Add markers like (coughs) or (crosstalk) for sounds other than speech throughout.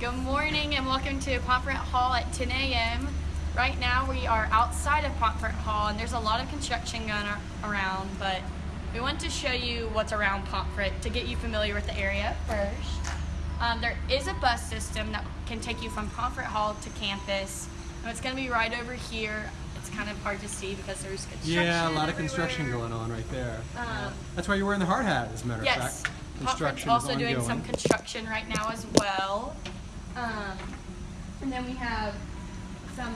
Good morning and welcome to Pomfret Hall at 10 a.m. Right now we are outside of Pomfret Hall and there's a lot of construction going ar- around, but we want to show you what's around Pomfret to get you familiar with the area first. Um, there is a bus system that can take you from Pomfret Hall to campus. And it's going to be right over here. It's kind of hard to see because there's construction Yeah, a lot of construction going on right there. Um, That's why you're wearing the hard hat, as a matter of Yes. fact. Pomfret's Construction also is doing ongoing. some construction right now as well. Um, and then we have some,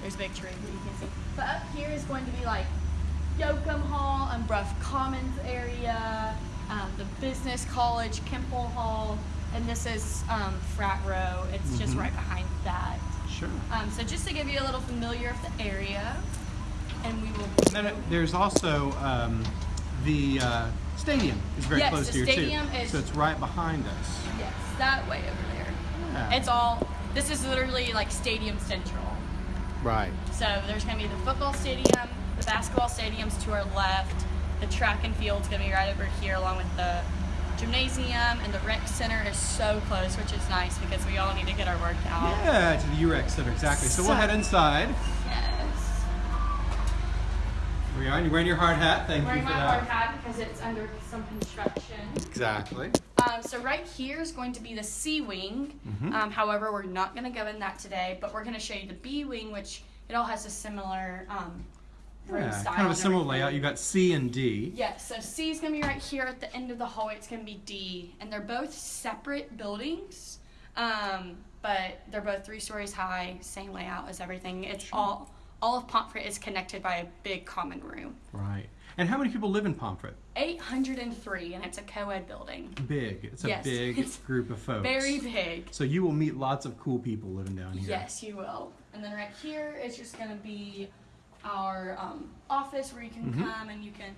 there's a big tree that you can see. But up here is going to be like Yocum Hall and Brough Commons area, um, the Business College, Kemple Hall, and this is um, Frat Row. It's just Mhm. right behind that. Sure. Um, so just to give you a little familiar of the area, and we will. There's also um, the uh, stadium is very Yes, close to here stadium too. so it's right behind us. Yes, that way over there. Yeah. It's all. This is literally like Stadium Central. right. So there's gonna be the football stadium, the basketball stadium's to our left, the track and field's gonna be right over here, along with the gymnasium, and the rec center is so close, which is nice because we all need to get our workout. Yeah, to the UREC Center exactly. So, we'll head inside. We are. and You're wearing your hard hat. Thank you. Wearing you my for hard hat because it's under some construction. Exactly. Um, so right here is going to be the C wing. Mhm. Um, however, we're not going to go in that today, but we're going to show you the B wing, which it all has a similar um, Yeah, style. kind of a similar everything. layout. You got C and D. Yes, so C is going to be right here at the end of the hallway. It's going to be D, and they're both separate buildings, um, but they're both three stories high, same layout as everything. It's all all of Pomfret is connected by a big common room. Right. And how many people live in Pomfret? 803, and it's a co-ed building. Big. It's a Yes, big (laughs) it's group of folks. Very big. So you will meet lots of cool people living down here. Yes, you will. And then right here is just going to be our um, office where you can Mhm. come and you can,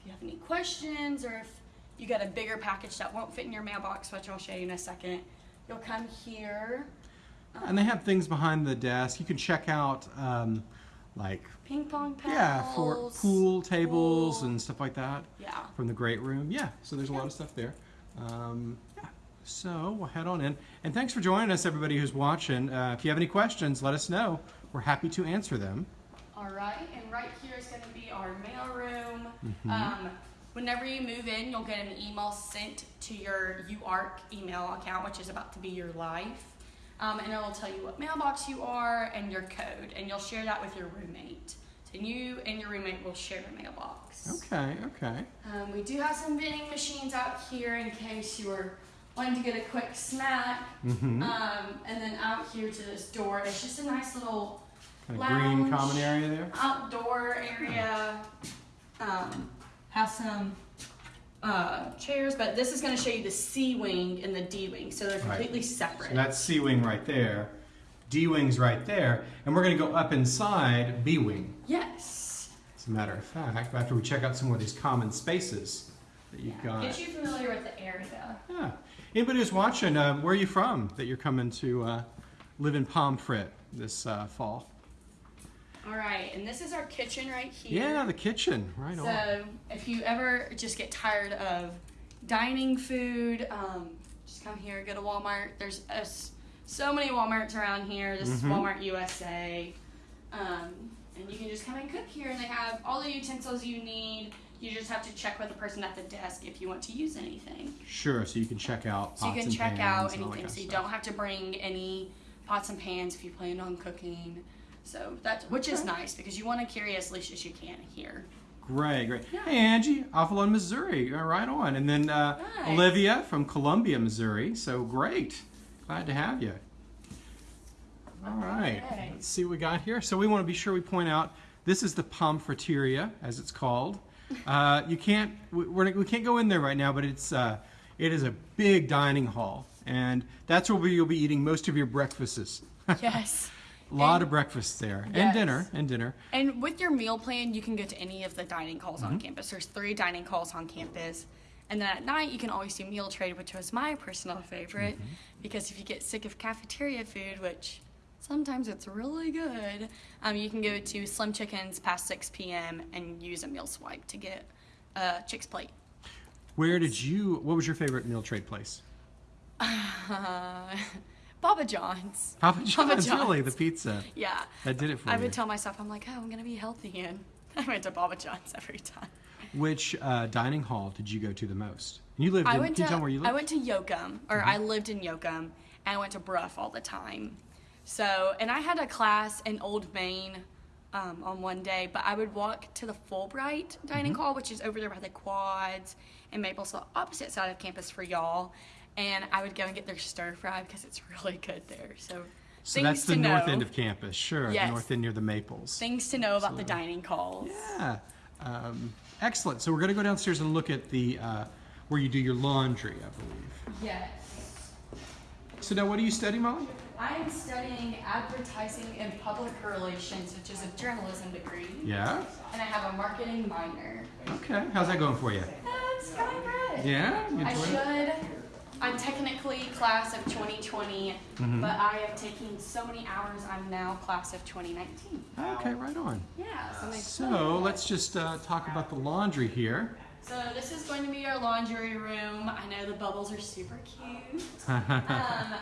if you have any questions or if you got a bigger package that won't fit in your mailbox, which I'll show you in a second, you'll come here. Um, And they have things behind the desk. You can check out, um, like, ping pong paddles. yeah, for pool tables pool. and stuff like that Yeah. from the great room. Yeah, so there's a lot of stuff there. Um, yeah, so we'll head on in. And thanks for joining us, everybody who's watching. Uh, if you have any questions, let us know. We're happy to answer them. All right, and right here is going to be our mail room. Mhm. Um, whenever you move in, you'll get an email sent to your UARK email account, which is about to be your life. Um, and it will tell you what mailbox you are and your code, and you'll share that with your roommate. So you and your roommate will share a mailbox. Okay, okay. Um, we do have some vending machines out here in case you were wanting to get a quick snack. Mm-hmm. Um, and then out here to this door, it's just a nice little kind of green common area there. outdoor area. Um, has some uh, chairs, but this is going to show you the C wing and the D wing, so they're Right. completely separate. So that's C wing right there. D wing's right there. And we're going to go up inside B wing. yes. As a matter of fact, after we check out some more of these common spaces that you've Yeah. got. Get you familiar with the area. Yeah. Anybody who's watching, uh, where are you from that you're coming to uh, live in Pomfret this uh, fall? All right, and this is our kitchen right here. Yeah, the kitchen. Right on. So if you ever just get tired of dining food, um, just come here, go to Walmart. There's a so many Walmarts around here. This is Mhm. Walmart USA. Um, and you can just come and cook here, and they have all the utensils you need. You just have to check with the person at the desk if you want to use anything. Sure, so you can check out So you can check out and all that anything. So you stuff. don't have to bring any pots and pans if you plan on cooking. So that's which is nice because you want to carry as least as you can here. Great, great. Yeah. Hey, Angie, Avalon, Missouri. Right on. And then uh, Nice. Olivia from Columbia, Missouri. So great. Glad to have you. All right. Okay. Let's see what we got here. So we want to be sure we point out this is the Pomfreteria, as it's called. (laughs) Uh, you can't we, we're, we can't go in there right now, but it's uh, it is a big dining hall, and that's where you'll be eating most of your breakfasts. (laughs) Yes. A lot And- of breakfasts there, and dinner, and dinner. And with your meal plan, you can go to any of the dining halls on Mm-hmm. campus. There's three dining halls on campus. And then at night, you can always do meal trade, which was my personal favorite. Mm-hmm. Because if you get sick of cafeteria food, which sometimes it's really good, um, you can go to Slim Chickens past 6 p.m. and use a meal swipe to get a chick's plate. Where did you? What was your favorite meal trade place? (laughs) Baba John's. Papa John's, John's. really, the pizza. Yeah. That did it for I you. would tell myself, I'm like, oh, I'm gonna be healthy, and (laughs) I went to Baba John's every time. Which uh, dining hall did you go to the most? You lived I in, went can you to tell me where you lived? I went to Yocum, or I lived in Yocum, and I went to Brough all the time. So, and I had a class in Old Main um, on one day, but I would walk to the Fulbright dining hall, which is over there by the quads and Maple, so opposite side of campus for y'all. And I would go and get their stir fry because it's really good there. So, so things that's the to north know, end of campus, sure. The Yes. north end near the Maples. things to know about the dining halls. Yeah. Um, excellent. So we're going to go downstairs and look at the uh, where you do your laundry, I believe. Yes. So now, what are you studying, Molly? I am studying advertising and public relations, which is a journalism degree. Yeah. And I have a marketing minor. Okay. How's that going for you? That's going good. Yeah. You I should. I'm technically class of 2020, Mm-hmm. but I have taken so many hours. I'm now class of 2019. Okay, right on. Yeah. So, So let's just uh, talk about the laundry here. So this is going to be our laundry room. I know the bubbles are super cute. (laughs) Um,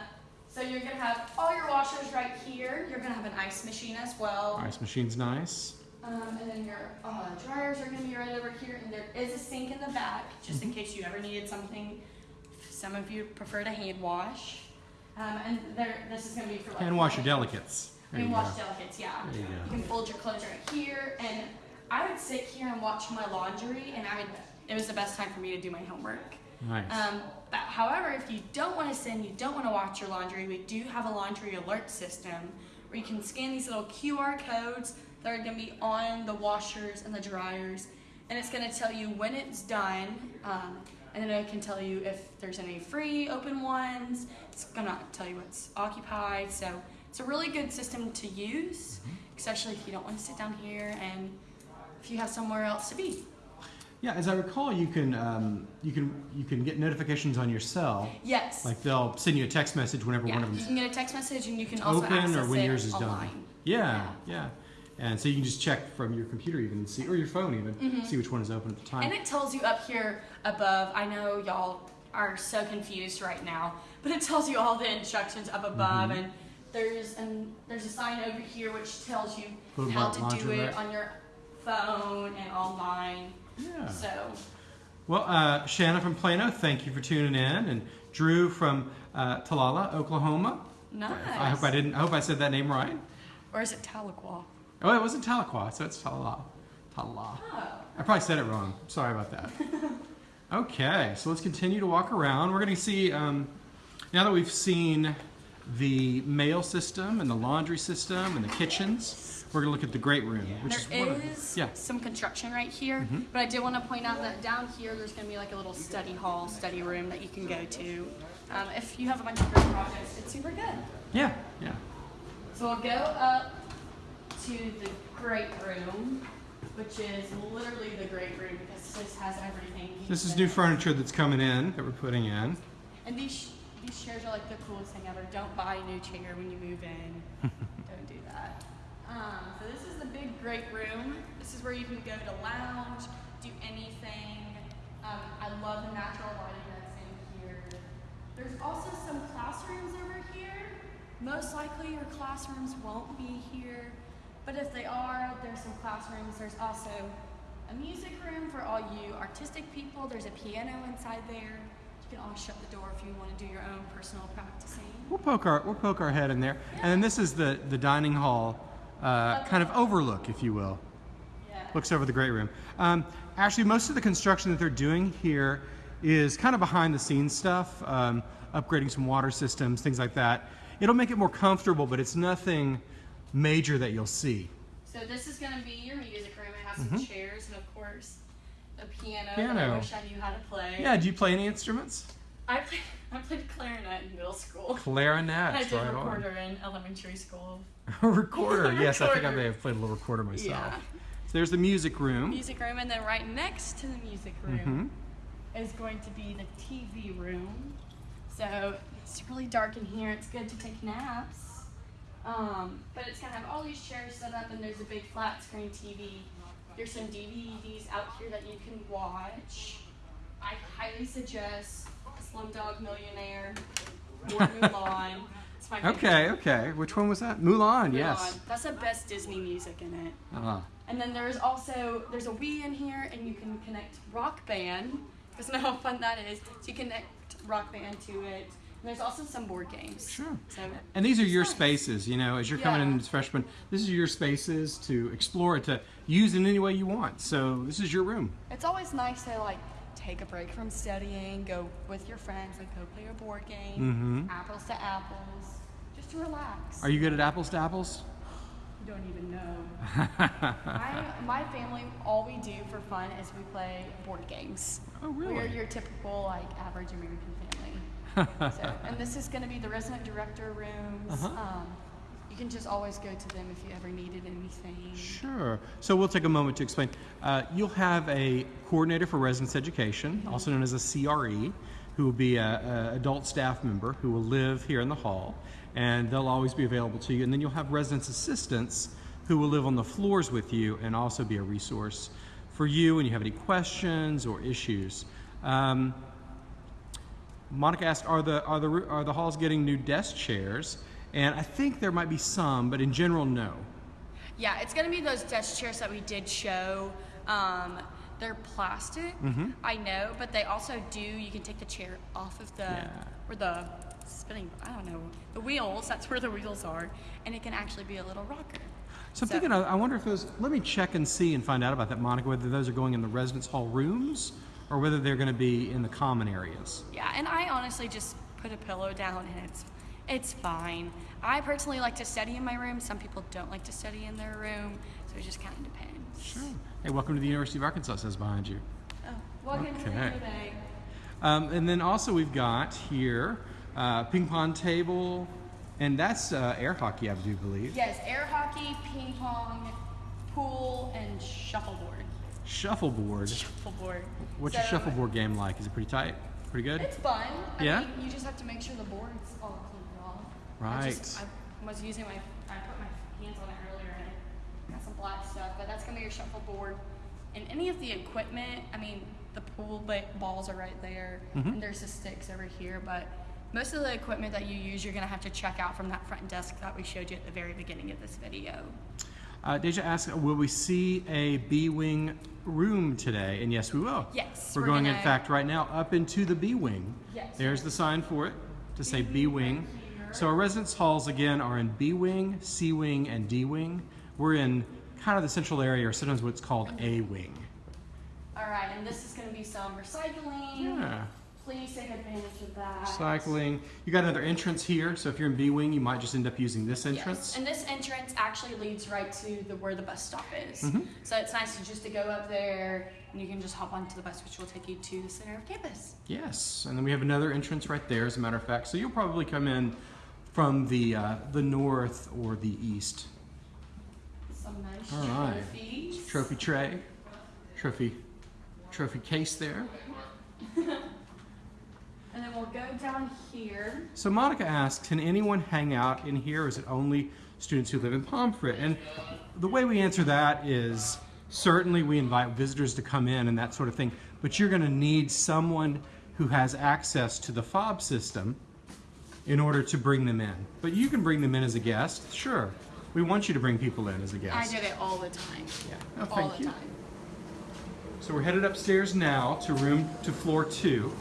so you're gonna have all your washers right here. You're gonna have an ice machine as well. Ice machine's nice. Um, and then your uh, dryers are gonna be right over here, and there is a sink in the back, just in case you ever needed something. Some of you prefer to hand wash. Um, and there, this is gonna be for like Hand wash your delicates. There you Hand go. wash delicates, yeah. You go. can fold your clothes right here, and I would sit here and watch my laundry, and I would. It was the best time for me to do my homework. Nice. Um, but however, if you don't want to send, you don't want to watch your laundry, we do have a laundry alert system where you can scan these little QR codes that are going to be on the washers and the dryers, and it's going to tell you when it's done, um, and then it can tell you if there's any free open ones. It's going to tell you what's occupied. So it's a really good system to use, especially if you don't want to sit down here and if you have somewhere else to be. yeah, as I recall, you can um, you can you can get notifications on your cell. Yes. Like they'll send you a text message whenever Yeah, one of them. you can get a text message and you can also open access or when it yours is online. done. Yeah, yeah. And so you can just check from your computer even and see, or your phone even, see which one is open at the time. Mm-hmm. And it tells you up here above. I know y'all are so confused right now, but it tells you all the instructions up above, Mm-hmm. and there's and there's a sign over here which tells you how to do it on your phone and online. yeah. So Well, uh, Shanna from Plano, thank you for tuning in, and Drew from uh, Talala, Oklahoma. nice. I hope I didn't. I hope I said that name right. Or is it Tahlequah? Oh, it wasn't Tahlequah, so it's Talala. Talala. Oh. I probably said it wrong. Sorry about that. (laughs) okay, so let's continue to walk around. We're going to see, um, now that we've seen the mail system and the laundry system and the kitchens, we're going to look at the great room, which is There of yeah. some construction right here, Mm-hmm. but I did want to point out that down here there's going to be like a little study hall, study room that you can go to. Um, if you have a bunch of group projects, it's super good. Yeah, yeah. So we'll go up to the great room, which is literally the great room because this has everything. This is new furniture that's coming in that we're putting in. And these these chairs are like the coolest thing ever. Don't buy a new chair when you move in. (laughs) Don't do that. Um, so this is the big great room. This is where you can go to lounge, do anything. Um, I love the natural lighting that's in here. There's also some classrooms over here. Most likely your classrooms won't be here, but if they are, there's some classrooms. There's also a music room for all you artistic people. There's a piano inside there. You can always shut the door if you want to do your own personal practicing. We'll poke our we'll poke our head in there, and then this is the the dining hall, uh, kind of overlook, if you will. Yeah. looks over the great room. Um, actually, most of the construction that they're doing here is kind of behind the scenes stuff, um, upgrading some water systems, things like that. It'll make it more comfortable, but it's nothing major that you'll see. So this is going to be your music room. It has some chairs and of course a piano. Piano. I wish I knew how to play. Yeah, do you play any instruments? I played, (laughs) I played clarinet in middle school. Clarinet, I did right recorder in elementary school. on. (laughs) recorder, (laughs) yes, I think I may have played a little recorder myself. Yeah. So there's the music room. Music room, and then right next to the music room Mhm. is going to be the TV room. So it's really dark in here. It's good to take naps. Um, but it's gonna have all these chairs set up, and there's a big flat screen TV. There's some DVDs out here that you can watch. I highly suggest Slumdog Millionaire or (laughs) Mulan. It's my my favorite. Okay, okay. Which one was that? Mulan, yes. That's the best Disney music in it. Ah. And then there's also there's a Wii in here, and you can connect Rock Band. Because know how fun that is. So you connect Rock Band to it. There's also some board games. Sure. So And these are your Nice. spaces, you know, as you're coming in as freshman, this is your spaces to explore it, to use in any way you want. So this is your room. it's always nice to like take a break from studying, go with your friends, like go play a board game, Mhm. apples to apples, just to relax. Are you good at apples to apples? You don't even know. (laughs) I, my family, all we do for fun is we play board games. Oh, We're your typical like average American. So, and this is going to be the resident director rooms. Uh-huh. Um, you can just always go to them if you ever needed anything. Sure. So we'll take a moment to explain. Uh, you'll have a coordinator for residence education, also known as a CRE, who will be a, a adult staff member who will live here in the hall, and they'll always be available to you. And then you'll have residence assistants who will live on the floors with you and also be a resource for you when you have any questions or issues. Um, Monica asked, "Are the are the are the halls getting new desk chairs?" And I think there might be some, but in general, no. Yeah, it's gonna be those desk chairs that we did show. Um, they're plastic, Mm-hmm. I know, but they also do. You can take the chair off of the Yeah. where the spinning. I don't know the wheels. That's where the wheels are, and it can actually be a little rocker. So I'm So- thinking, I I wonder if those, let me check and see and find out about that, Monica, whether those are going in the residence hall rooms or whether they're going to be in the common areas. Yeah, and I honestly just put a pillow down and it's it's fine. I personally like to study in my room. Some people don't like to study in their room, so it just kind of depends. Sure. Hey, welcome to the University of Arkansas, says behind you. Oh, welcome to the Okay. Um, and then also we've got here uh, ping pong table, and that's uh, air hockey, I do believe. Yes, air hockey, ping pong, pool, and shuffleboard. Shuffleboard. Shuffleboard. What's So, your shuffleboard game like? Is it pretty tight? Pretty good? It's fun. I Yeah? mean, you just have to make sure the board's all cleaned off. I, just, I was using my, I put my hands on it earlier and it got some black stuff, but that's gonna be your shuffleboard. And any of the equipment, I mean, the pool ba- balls are right there, Mm-hmm. and there's the sticks over here, but most of the equipment that you use, you're gonna have to check out from that front desk that we showed you at the very beginning of this video. Uh, Deja asked, will we see a B Wing room today? And yes, we will. Yes, We're, we're going, in gonna- fact, right now up into the B Wing. Yes. There's the sign for it to say B Wing. So our residence halls, again, are in B Wing, C Wing, and D Wing. We're in kind of the central area, or sometimes what's called A Wing. All right, and this is gonna be some recycling. Yeah. Please take advantage of that. Cycling. You got another entrance here, so if you're in B Wing, you might just end up using this entrance. Yes, and this entrance actually leads right to the where the bus stop is. Mm-hmm. So it's nice to just to go up there and you can just hop onto the bus, which will take you to the center of campus. Yes, and then we have another entrance right there, as a matter of fact. So you'll probably come in from the uh, the north or the east. Some nice All right. trophies. Trophy tray, trophy, trophy case there. (laughs) And then we'll go down here. So Monica asks, can anyone hang out in here? Is it only students who live in Pomfret? And the way we answer that is certainly we invite visitors to come in and that sort of thing, but you're going to need someone who has access to the fob system in order to bring them in. But you can bring them in as a guest, sure. We want you to bring people in as a guest. I do it all the time. Yeah. Oh, all thank the you. time. So we're headed upstairs now to room to floor two.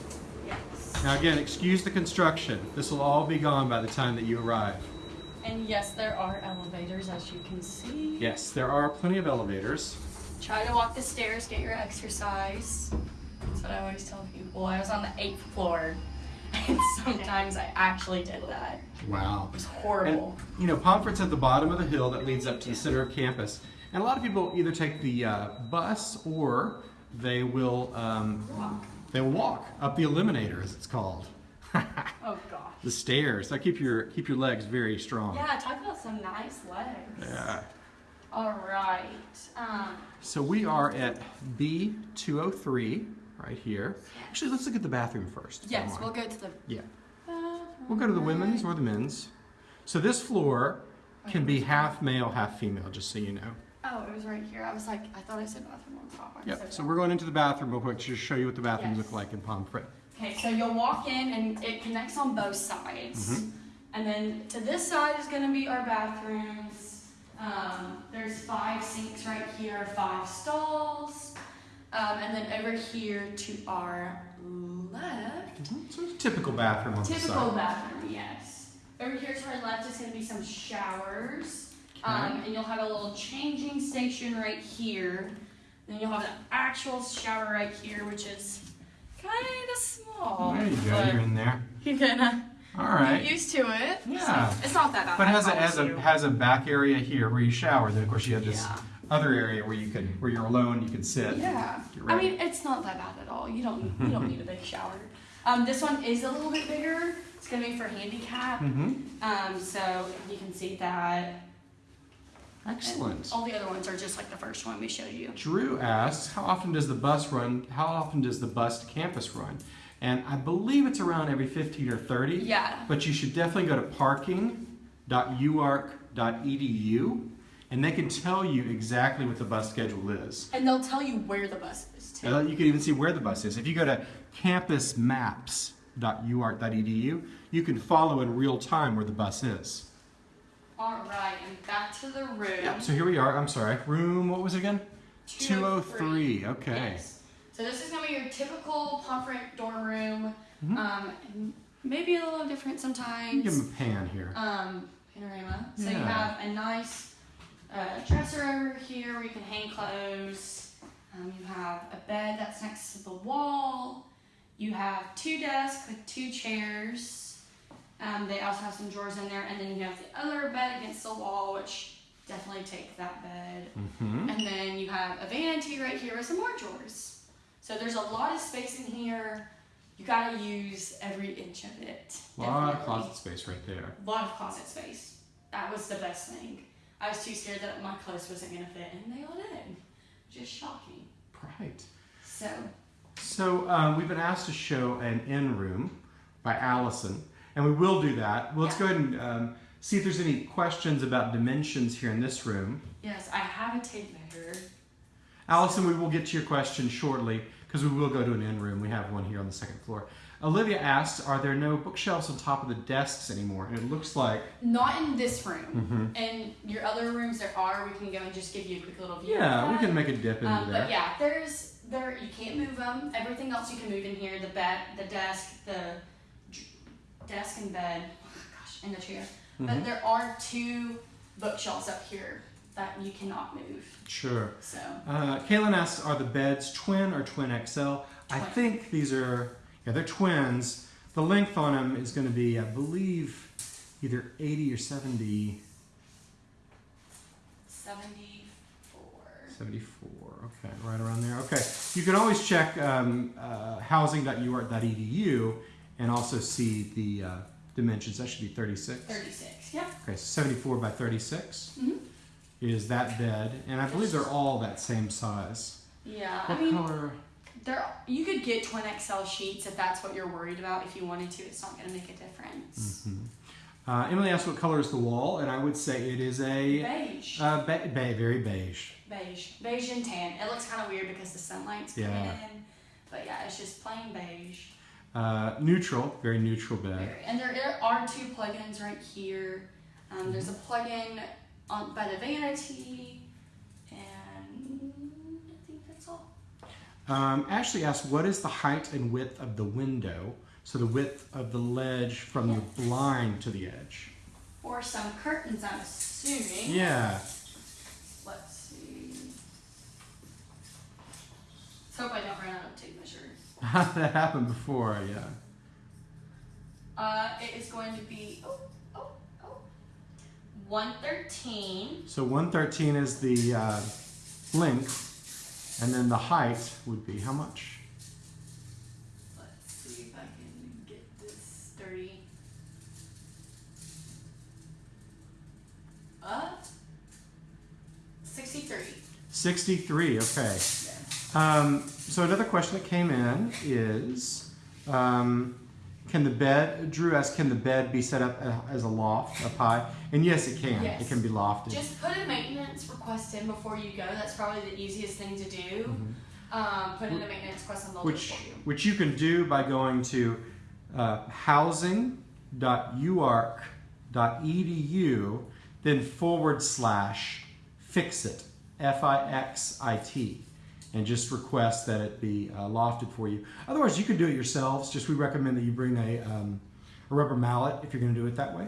Now again, excuse the construction. This will all be gone by the time that you arrive. And yes, there are elevators as you can see. Yes, there are plenty of elevators. Try to walk the stairs, get your exercise. That's what I always tell people. I was on the eighth floor, (laughs) and sometimes I actually did that. Wow. It was And, horrible. you know, Pomfret's at the bottom of the hill that leads up to the center of campus. And a lot of people either take the uh, bus or they will um, they will walk up the eliminator, as it's called. (laughs) oh gosh. the stairs. That keep your keep your legs very strong. Yeah, talk about some nice legs. Yeah. All right. Um, So we are at B203 right here. Actually, let's look at the bathroom first. yes, we'll go to the Yeah. bathroom. We'll go to the women's or the men's. So this floor can be half male, half female, just so you know. Oh, it was right here. I was like, I thought I said bathroom on top. Yep. so So we're going into the bathroom real quick to just show you what the bathrooms Yes. look like in Palm Pomfret. Okay, so you'll walk in and it connects on both sides. Mm-hmm. And then to this side is going to be our bathrooms. Um, there's five sinks right here, five stalls. Um, and then over here to our left, Mhm. So it's a typical bathroom on the typical bathroom, yes. Over here to our left is going to be some showers. Um, and you'll have a little changing station right here. Then you'll have the actual shower right here, which is kind of small. there you go. You're in there. You're gonna All right. get used to it. Yeah. So it's not that bad. But it has a, has a has a back area here where you shower. Then of course you have this Yeah. other area where you can where you're alone. You can sit. Yeah. I mean, it's not that bad at all. You don't you don't need a big shower. Um, this one is a little bit bigger. It's gonna be for handicap. Mm-hmm. Um, so you can see that. And Excellent. all the other ones are just like the first one we showed you. Drew asks, how often does the bus run? How often does the bus to campus run? And I believe it's around every 15 or 30. Yeah. But you should definitely go to parking.uark.edu and they can tell you exactly what the bus schedule is. And they'll tell you where the bus is too. You can even see where the bus is. If you go to campusmaps.uark.edu, you can follow in real time where the bus is. All right, and back to the room. Yeah, so here we are. I'm sorry. Room, what was it again? 203. Okay. Yes. So this is gonna be your typical Pomfret dorm room. Mhm. Um, maybe a little different sometimes. give him a pan here. um, panorama. So you have a nice uh, dresser over here where you can hang clothes. Um, you have a bed that's next to the wall. You have two desks with two chairs. Um, they also have some drawers in there, and then you have the other bed against the wall, which definitely take that bed. Mm-hmm. And then you have a vanity right here with some more drawers. So there's a lot of space in here. You gotta use every inch of it. A lot of closet space right there. A lot of closet space. That was the best thing. I was too scared that my clothes wasn't gonna fit, and they all did. Just shocking. Right. So, So um, we've been asked to show an in room by Allison, and we will do that. Well, let's Yeah. go ahead and um, see if there's any questions about dimensions here in this room. yes, I have a tape measure. Allison, we will get to your question shortly because we will go to an in room. We have one here on the second floor. Olivia asks, are there no bookshelves on top of the desks anymore? And it looks like, Not in this room. Mhm. In your other rooms, there are. We can go and just give you a quick little view. yeah, we can make a dip into Um, there. but yeah, there's there you can't move them. Everything else you can move in here. The bed, the desk, the desk and bed. Oh gosh, and the chair. Mhm. But there are two bookshelves up here that you cannot move. Sure. So Uh, Kaylin asks, are the beds twin or twin XL? I think these are, yeah, they're twins. The length on them is going to be, I believe, either 80 or 70, seventy four. 74. Okay, right around there. Okay, you can always check um, uh, housing.uark.edu and also see the uh, dimensions. That should be 36. Thirty six. Yep. Okay, so 74 by 36 Mhm. is that bed, and I believe they're all that same size. Yeah. What I mean, color? there you could get twin XL sheets if that's what you're worried about. If you wanted to, it's not going to make a difference. Mhm. Uh, Emily asked what color is the wall, and I would say it is a Beige. uh, be- be- very beige. beige, beige and tan. It looks kind of weird because the sunlight's coming Yeah. in, but yeah, it's just plain beige. Uh, neutral, very neutral bed. Very- And there, there are two plugins right here. Um, there's a plug-in on by the vanity, and I think that's all. Um, Ashley asked, what is the height and width of the window? So the width of the ledge from the blind to the edge. Or some curtains, I'm assuming. Yeah. Let's see. Let's hope I don't run out of tape measure. (laughs) that happened before, yeah. Uh, it is going to be oh oh oh. 113 So 113 is the uh, length, and then the height would be how much? Let's see if I can get this 30. Uh, 63. 63, okay. Yes. Um, so another question that came in is, um, can the bed, Drew asked, can the bed be set up as a loft up high? And yes, it can. Yes. It can be lofted. Just put a maintenance request in before you go. That's probably the easiest thing to do. Mhm. Um, put in a maintenance request and they'll it Which, for you. which you can do by going to uh, lofted.edu, then forward slash fixit, F I X I T, and just request that it be uh, lofted for you. Otherwise, you can do it yourselves. Just we recommend that you bring a, um, a rubber mallet if you're going to do it that way.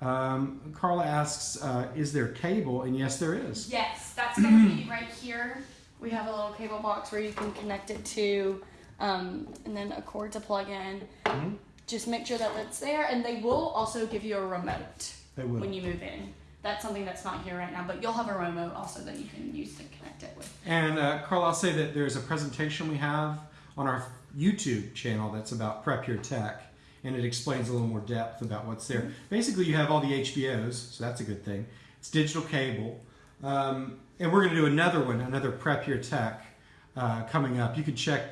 Um, Carla asks, uh, is there cable? And yes, there is. Yes, that's gonna be (clears throat) right here. We have a little cable box where you can connect it to, um, and then a cord to plug in. Mhm. Just make sure that it's there, and they will also give you a remote They will. when you move in. That's something that's not here right now, but you'll have a remote also that you can use to connect it with. And uh, Carl, I'll say that there's a presentation we have on our YouTube channel that's about Prep Your Tech, and it explains a little more depth about what's there. Basically, you have all the HBOs, so that's a good thing. It's digital cable, um, and we're going to do another one, another Prep Your Tech uh, coming up. You can check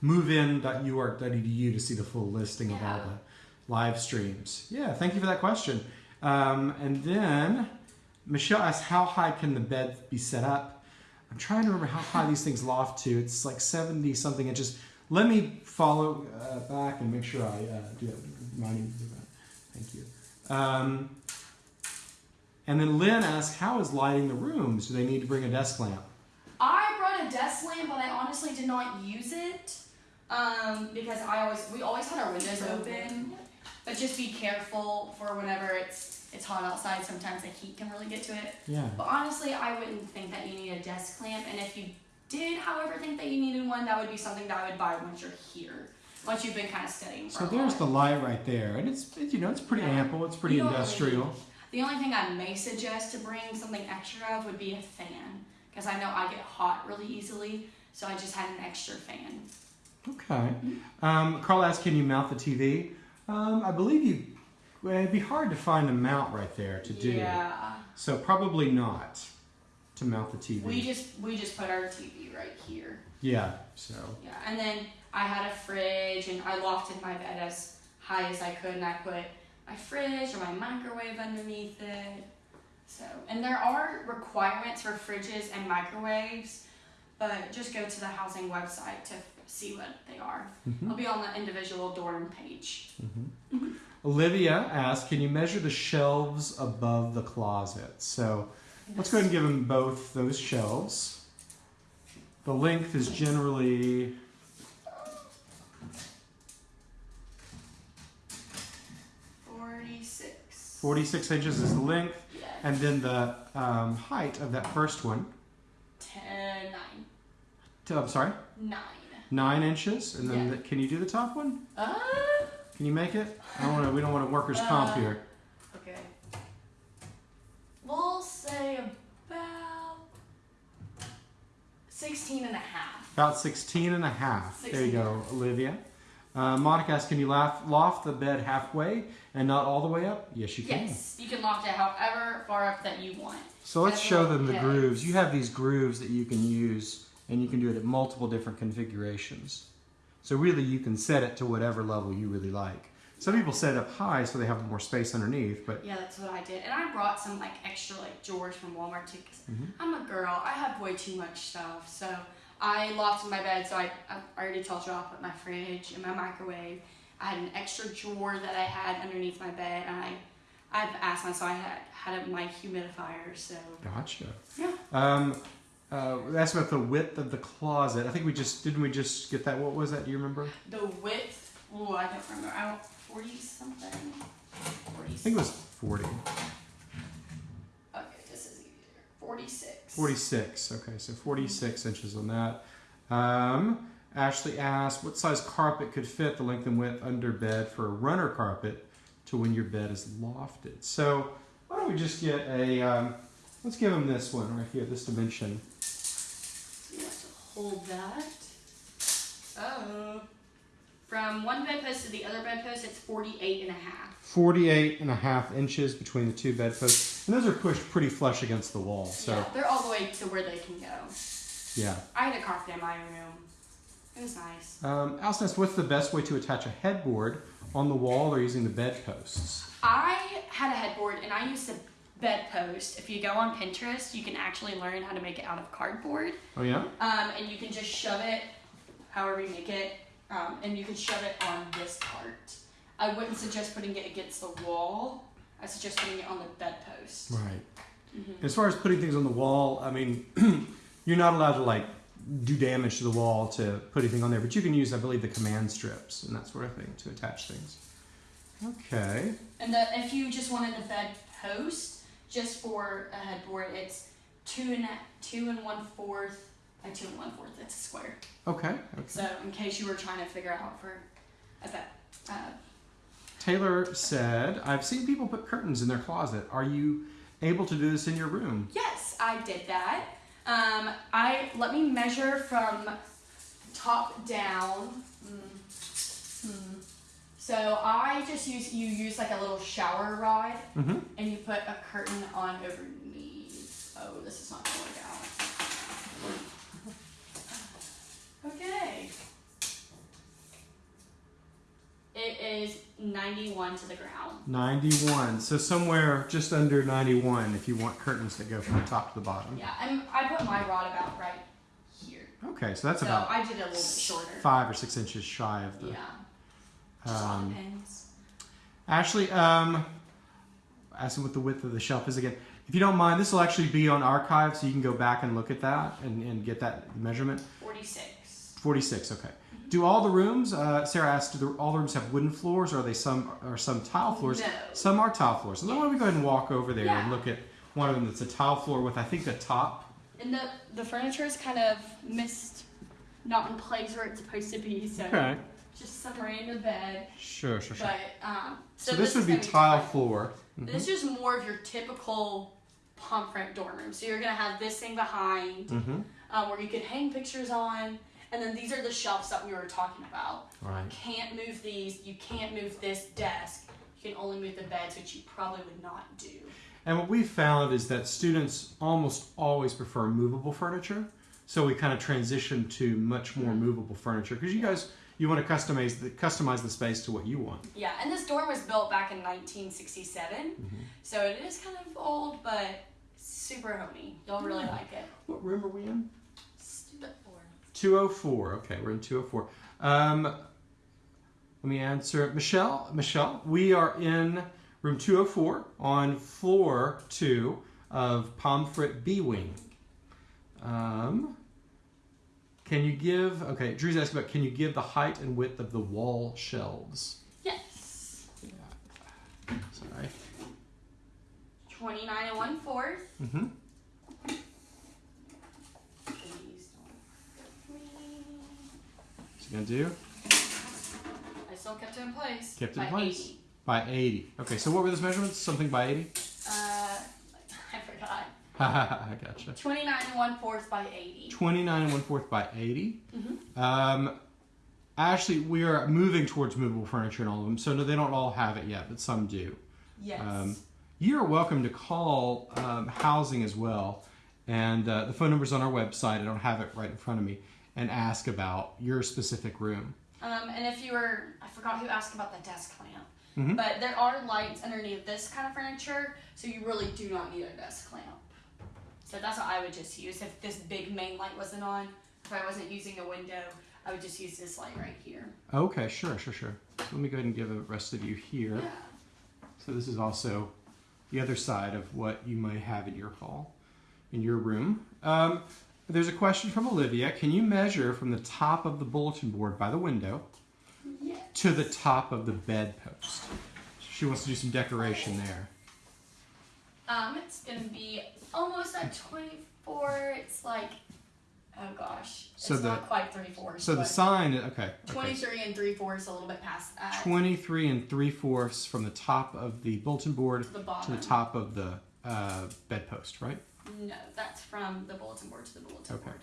movein.uark.edu to see the full listing of all the live streams. Yeah, thank you for that question. Um, and then Michelle asked, how high can the bed be set up? I'm trying to remember how high these things loft to. It's like 70 something inches. Let me follow uh, back and make sure I uh, do that. Remind me to do that. Thank you. Um, and then Lynn asked, how is lighting the rooms? Do they need to bring a desk lamp? I brought a desk lamp, but I honestly did not use it um, because I always we always had our windows open. But just be careful for whenever it's it's hot outside. Sometimes the heat can really get to it. Yeah. But honestly, I wouldn't think that you need a desk clamp. And if you did, however, think that you needed one, that would be something that I would buy once you're here. Once you've been kind of studying. So there's the light right there, and it's it, you know it's pretty Yeah. ample. It's pretty You don't really industrial. The only thing I may suggest to bring something extra of would be a fan, because I know I get hot really easily. So I just had an extra fan. Okay. Um, Carl asked, can you mount the TV? Um, I believe you. Well, it'd be hard to find a mount right there to do. Yeah. So probably not to mount the TV. We just we just put our TV right here. yeah. So Yeah, and then I had a fridge, and I lofted my bed as high as I could, and I put my fridge or my microwave underneath it. So, and there are requirements for fridges and microwaves, but just go to the housing website to see what they are. mhm. It'll be on the individual dorm page. Olivia asked, can you measure the shelves above the closet? So let's go ahead and give them both those shelves. The length is generally Forty-six. 46 inches is the length, Yeah. and then the um, height of that first one. Ten, nine, I'm sorry, nine. nine inches, and then Yeah. the, can you do the top one? Uh, Can you make it? I don't want to. We don't want a workers comp Uh, here. Okay. We'll say about 16 and a half. About 16 and a half. There you go, Olivia. Uh, Monica asks, can you laugh, loft the bed halfway and not all the way up? Yes, you can. Yes, you can loft it however far up that you want. So let's That's show them the grooves. You have these grooves that you can use, and you can do it at multiple different configurations. So really, you can set it to whatever level you really like. Some people set it up high so they have more space underneath, but Yeah, that's what I did. And I brought some like extra like drawers from Walmart too because Mhm. I'm a girl. I have way too much stuff. So I lofted my bed. So I, I already told you I'll put my fridge and my microwave. I had an extra drawer that I had underneath my bed. And I, I've asked my, so I had, had my humidifier. So gotcha. Yeah. Um, uh, that's about the width of the closet. I think we just didn't we just get that? What was that? Do you remember? the width, oh, I don't remember. I don't, 40 something. 40 I think it was 40. Okay, this is easier. 46. 46. Okay, so 46 inches on that. Um, Ashley asked, what size carpet could fit the length and width under bed for a runner carpet to when your bed is lofted? So why don't we just get a, um, let's give them this one right here, this dimension. So you have to hold that. Oh. From one bedpost to the other bedpost, it's 48 and a half. 48 and a half inches between the two bedposts. And those are pushed pretty flush against the wall. So yeah, they're all the way to where they can go. yeah. I had a carpet in my room. It was nice. Um, Alison asked, what's the best way to attach a headboard on the wall or using the bedposts? I had a headboard and I used a bedpost. If you go on Pinterest, you can actually learn how to make it out of cardboard. Oh yeah? Um, and you can just shove it, however you make it, um, and you can shove it on this part. I wouldn't suggest putting it against the wall. I suggest putting it on the bedpost. Right. Mm-hmm. As far as putting things on the wall, I mean, (clears throat) you're not allowed to like do damage to the wall to put anything on there, but you can use, I believe, the command strips and that sort of thing to attach things. Okay. And the, if you just wanted the bed post, just for a headboard, it's two and a, two and one fourth by two and one fourth. It's a square. Okay. okay. So in case you were trying to figure out for a bed, uh, Taylor said, I've seen people put curtains in their closet. Are you able to do this in your room? yes, I did that. Um, I let me measure from top down. Mm. Hmm. So I just use you use like a little shower rod Mm-hmm. and you put a curtain on underneath. Oh, this is not gonna work out. Okay. It is 91 to the ground. 91. So somewhere just under 91 if you want curtains that go from the top to the bottom. Yeah, and I put my rod about right here. Okay, so that's So about I did it a little bit shorter. five or six inches shy of the. Yeah. Just Um. Ashley, um, asking what the width of the shelf is again. If you don't mind, this will actually be on archive, so you can go back and look at that and, and get that measurement. 46. 46, okay. Do all the rooms, uh, Sarah asked, do the, all the rooms have wooden floors or are they some, are some tile floors? No. Some are tile floors. So then why don't we go ahead and walk over there and look at one of them that's a tile floor with, I think, a top. And the, the furniture is kind of missed, not in place where it's supposed to be, so Okay. Just some random bed. Sure, sure, sure. But, um, So, so, this, would be tile floor. Mhm. This is more of your typical Pomfret dorm room. So you're gonna have this thing behind Mm-hmm. um, where you can hang pictures on, and then these are the shelves that we were talking about. Right. Can't move these. You can't move this desk. You can only move the beds, which you probably would not do. And what we've found is that students almost always prefer movable furniture. So we kind of transitioned to much more movable furniture because you guys you want to customize the customize the space to what you want. Yeah, and this dorm was built back in 1967, Mm-hmm. so it is kind of old, but super homey. You'll really Yeah. like it. What room are we in? Stupid board. 204. Okay, we're in 204. Um, let me answer. Michelle, Michelle, we are in room 204 on floor two of Pomfret B Wing. Um, can you give, okay, Drew's asking about can you give the height and width of the wall shelves? Yes. Sorry. 29 and one fourth. Mm-hmm. Please don't hurt me. What's it gonna do? I still kept it in place. Kept it in place. 80. By 80. Okay, so what were those measurements? Something by 80? (laughs) I gotcha. 29 and one fourth by 80. 29 and one fourth by 80. Mhm. Um, actually, we are moving towards movable furniture in all of them, so no, they don't all have it yet, but some do. Yes. Um, you're welcome to call um, housing as well, and uh, the phone number is on our website. I don't have it right in front of me, and ask about your specific room. Um, and if you were, I forgot who asked about the desk lamp, Mhm. but there are lights underneath this kind of furniture, so you really do not need a desk lamp. So that's what I would just use if this big main light wasn't on. If I wasn't using a window, I would just use this light right here. Okay, sure, sure, sure. So let me go ahead and give the rest of you here. Yeah. So this is also the other side of what you might have in your hall, in your room. Um, there's a question from Olivia. Can you measure from the top of the bulletin board by the window Yeah. to the top of the bedpost? She wants to do some decoration there. Um, it's gonna be almost at 24. It's like, oh gosh, So it's the- not quite three fourths. So the sign, okay. okay. 23 and three fourths, a little bit past that. 23 and 3 fourths from the top of the bulletin board To the to the top of the uh, bedpost, right? No, that's from the bulletin board to the bulletin Okay. board.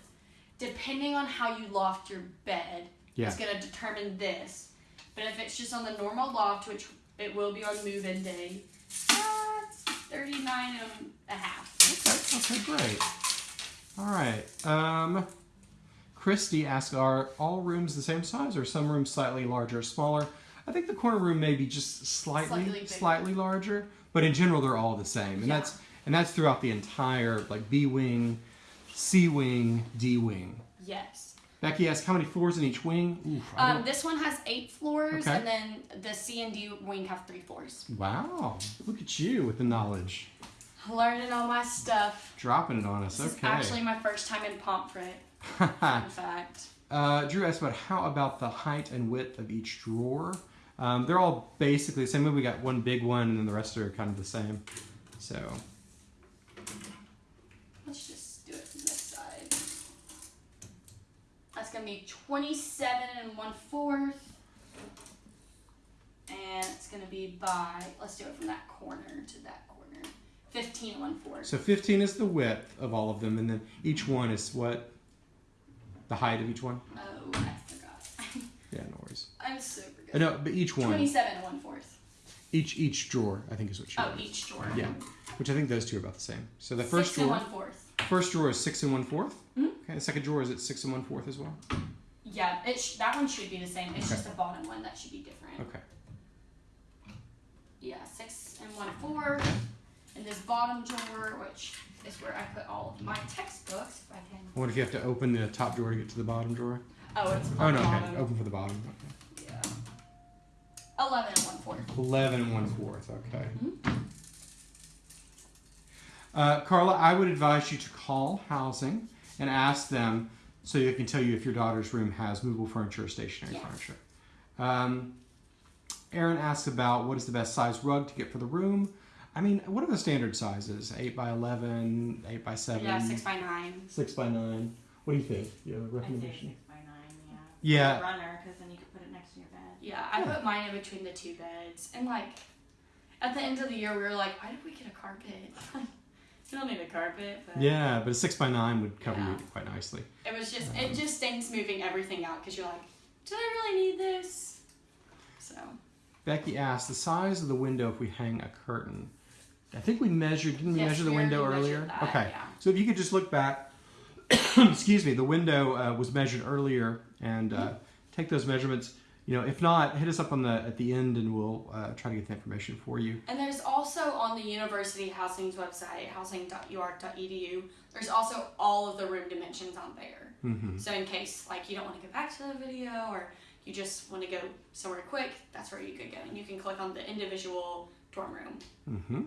Depending on how you loft your bed, Yeah. it's gonna determine this. But if it's just on the normal loft, which it will be on move-in day, 39 and a half. Okay, okay, great. All right. Um, Christy asked, are all rooms the same size or some rooms slightly larger or smaller? I think the corner room may be just slightly Slightly slightly, larger, but in general they're all the same. And Yeah. that's and that's throughout the entire like B wing, C wing, D wing. Yes. Becky asks, how many floors in each wing? Oof, Um, this one has eight floors, Okay. and then the C and D wing have three floors. wow, look at you with the knowledge. Learning all my stuff. Dropping it on us. This is okay. actually my first time in Pomfret. Fun (laughs) fact. uh, Drew asked about how about the height and width of each drawer. Um, they're all basically the same. We got one big one, and then the rest are kind of the same. So Let's just do it from this side. That's gonna be 27 and one fourth. And it's gonna be by, let's do it from that corner to that corner. 15 and one fourth. So 15 is the width of all of them, and then each one is what? The height of each one? Oh, I forgot. (laughs) Yeah, no worries. I'm super Uh, good. no, but each one, 27 and one fourth. each each drawer, I think is what you. Oh, meant. each drawer. Yeah, which I think those two are about the same. So the first Six drawer, first drawer is six and one fourth. Mhm. Okay, the second drawer is at six and one fourth as well. Yeah, it sh- that one should be the same. It's Okay. just the bottom one that should be different. Okay. Yeah, six and one fourth. And this bottom drawer, which is where I put all of my textbooks, if I can. Wonder if you have to open the top drawer to get to the bottom drawer. Oh, it's Oh no, okay, open for the bottom. Okay. Yeah. Eleven and one fourth. Eleven and one fourth. Okay. Mhm. Uh, Carla, I would advise you to call housing and ask them so they can tell you if your daughter's room has movable furniture or stationary Yes. furniture. Um, Aaron asks about what is the best size rug to get for the room. I mean, what are the standard sizes? Eight by 11, eight by seven, Yeah, six by nine. six by nine. What do you think? You have a I say recommendation? six by nine, yeah. Yeah. A runner, because then you can put it next to your bed. Yeah, I Yeah. put mine in between the two beds. And like, at the end of the year, we were like, why did we get a carpet? (laughs) you don't need a carpet, but Yeah, but a six by nine would cover Yeah. you quite nicely. it was just, it just stinks moving everything out because you're like, do I really need this? So, Becky asked the size of the window if we hang a curtain. I think we measured, didn't we Yes, measure the window earlier? that, okay. yeah. So if you could just look back, (coughs) excuse me, the window uh, was measured earlier and uh, take those measurements. You know, if not, hit us up on the at the end and we'll uh, try to get the information for you. And there's also on the university housing's website, housing.uark.edu, there's also all of the room dimensions on there. hmm So in case like you don't want to go back to the video or you just want to go somewhere quick, that's where you could go. And you can click on the individual dorm room. Mm-hmm.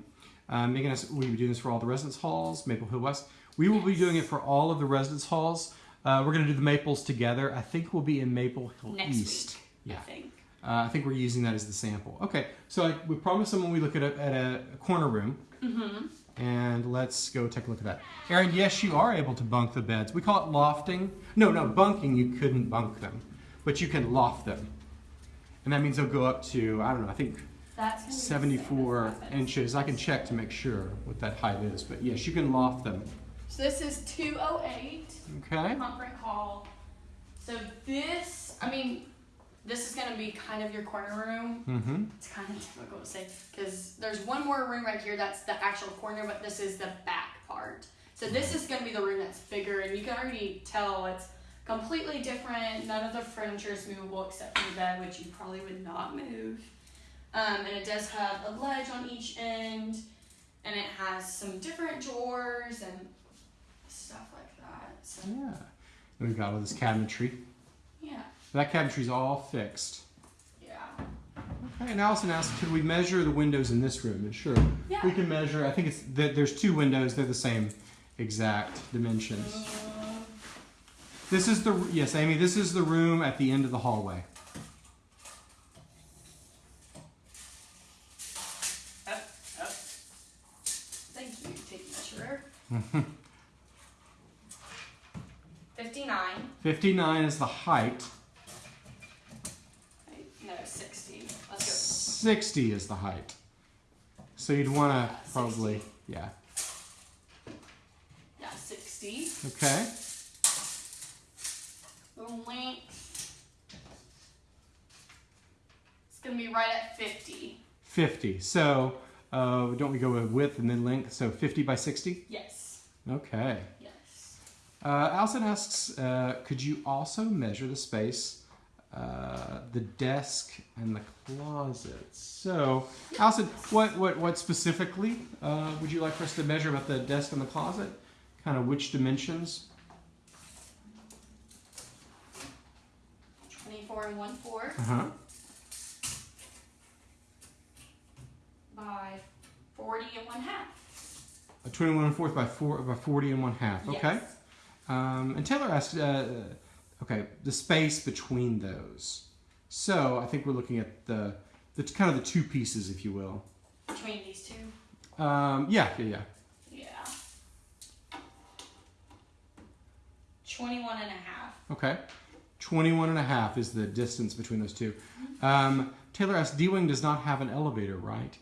Uh, Megan, asked, will be doing this for all the residence halls, Maple Hill West? We will be doing it for all of the residence halls. Uh, we're going to do the Maples together. I think we'll be in Maple Hill Next East. week, Yeah. I think. Uh, I think we're using that as the sample. Okay, so I, we promised them when we look at a, at a corner room, Mm-hmm. and let's go take a look at that. Aaron, yes, you are able to bunk the beds. We call it lofting. No, no, bunking, you couldn't bunk them, but you can loft them. And that means they'll go up to, I don't know, I think That's gonna be the same 74 inches. I can check to make sure what that height is, but yes, you can loft them. So this is 208 Okay? conference hall. So this, I mean, this is gonna be kind of your corner room. Mm-hmm. It's kind of (laughs) difficult to say because there's one more room right here that's the actual corner, but this is the back part. So this is gonna be the room that's bigger, and you can already tell it's completely different. None of the furniture is movable except for the bed, which you probably would not move. Um, and it does have a ledge on each end, and it has some different drawers and stuff like that. So Yeah. And we've got all this cabinetry. That cabinetry's all fixed. yeah, Okay, and Allison asked, could we measure the windows in this room? And sure, yeah. we can measure. I think it's that there's two windows. They're the same exact dimensions. Uh, This is the yes, Amy. This is the room at the end of the hallway. Oh, oh. Thank you, tape measurer. (laughs) 59. Fifty-nine is the height. 60 is the height. So you'd want to probably, yeah. Yeah, 60. Okay. The length. It's going to be right at 50. 50. So uh, don't we go with width and then length? So 50 by 60? Yes. Okay. Yes. Uh, Allison asks, uh, could you also measure the space uh, the desk, and the closet. So, Allison, what, what, what specifically uh, would you like for us to measure about the desk and the closet? Kind of which dimensions? 24 and 1 4 Uh huh. by 40 and 1 half. A 21 and fourth by four by 40 and one half. Okay. Yes. Um, and Taylor asked, uh, okay, the space between those. So I think we're looking at the, the kind of the two pieces, if you will. Between these two. Um, yeah, yeah, yeah. Yeah. 21 and a half. Okay. 21 and a half is the distance between those two. Um, Taylor asked, D-Wing does not have an elevator, right?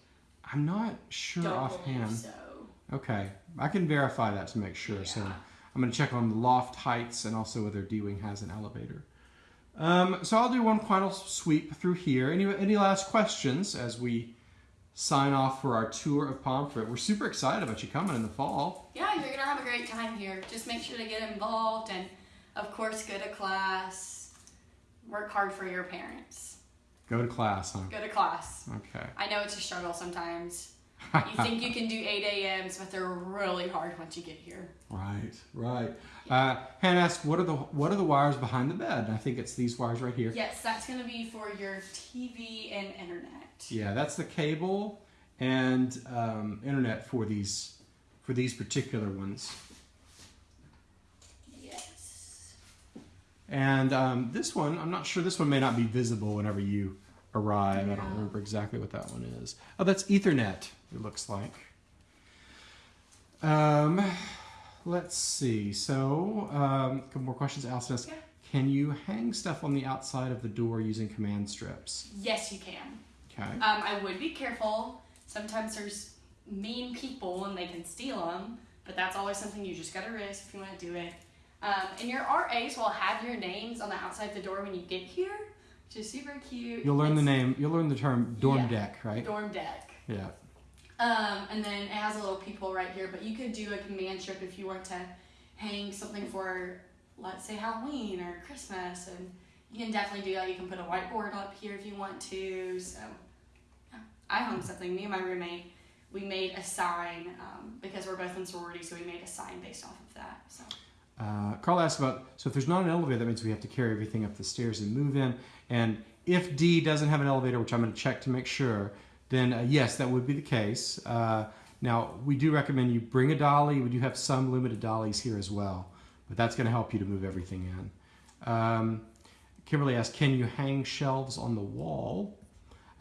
I'm not sure Don't offhand. so. Okay. I can verify that to make sure. So Yeah. I'm going to check on the loft heights and also whether D-Wing has an elevator. Um, so I'll do one final sweep through here. Any, any last questions as we sign off for our tour of Pomfret? We're super excited about you coming in the fall. Yeah, you're gonna have a great time here. Just make sure to get involved and, of course, go to class. Work hard for your parents. Go to class, huh? Go to class. Okay. I know it's a struggle sometimes. You think you can do 8 a.m.s, but they're really hard once you get here. Right, right. Uh, Hannah asked, "What are the what are the wires behind the bed?" And I think it's these wires right here. Yes, that's gonna be for your TV and internet. Yeah, that's the cable and um, internet for these for these particular ones. Yes. And um, this one, I'm not sure. This one may not be visible whenever you arrive. I don't remember exactly what that one is. Oh, that's Ethernet. It looks like. Um, let's see. So, um, a couple more questions. Allison asked, Yeah. "Can you hang stuff on the outside of the door using command strips?" Yes, you can. Okay. Um, I would be careful. Sometimes there's mean people and they can steal them, but that's always something you just gotta risk if you want to do it. Um, and your RAs will have your names on the outside of the door when you get here, which is super cute. You'll learn the name. You'll learn the term dorm Yeah. deck, right? Dorm deck. Yeah. Um, and then it has a little people right here, but you could do a command strip if you want to hang something for, let's say, Halloween or Christmas, and you can definitely do that. You can put a whiteboard up here if you want to. So, yeah. I hung something. Me and my roommate, we made a sign um, because we're both in sorority, so we made a sign based off of that. So, Uh, Carl asked about so if there's not an elevator, that means we have to carry everything up the stairs and move in. And if D doesn't have an elevator, which I'm going to check to make sure, then uh, yes, that would be the case. Uh, now we do recommend you bring a dolly. We do have some limited dollies here as well, but that's going to help you to move everything in. Um, Kimberly asked, "Can you hang shelves on the wall?"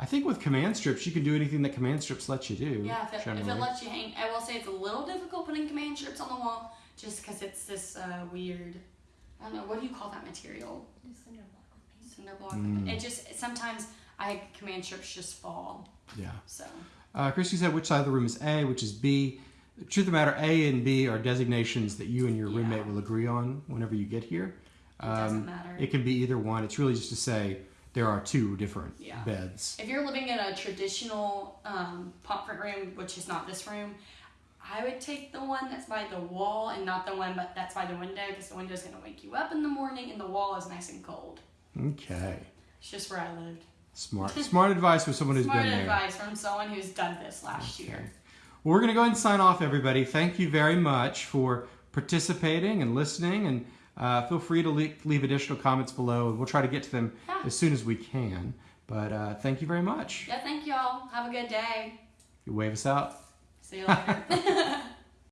I think with command strips, you can do anything that command strips let you do. yeah, if it, if it lets you hang, I will say it's a little difficult putting command strips on the wall just because it's this uh, weird, I don't know, what do you call that material? Cinder block. Mm. It just sometimes I command strips just fall. yeah. So Uh, Christy said, which side of the room is A, which is B. The truth of the matter, A and B are designations that you and your Yeah. roommate will agree on whenever you get here. it doesn't Um, matter. it can be either one. It's really just to say there are two different Yeah. beds. if you're living in a traditional um, pomfret room, which is not this room, I would take the one that's by the wall and not the one but that's by the window because the window is gonna wake you up in the morning and the wall is nice and cold. Okay. It's just where I lived. Smart. (laughs) Smart advice for someone who's Smart been there. Smart advice from someone who's done this last Okay. year. Well, we're going to go ahead and sign off, everybody. Thank you very much for participating and listening. And uh, feel free to leave, leave additional comments below. We'll try to get to them Yeah. as soon as we can. But uh, thank you very much. Yeah, thank y'all. Have a good day. You wave us out. See you later. (laughs) (laughs)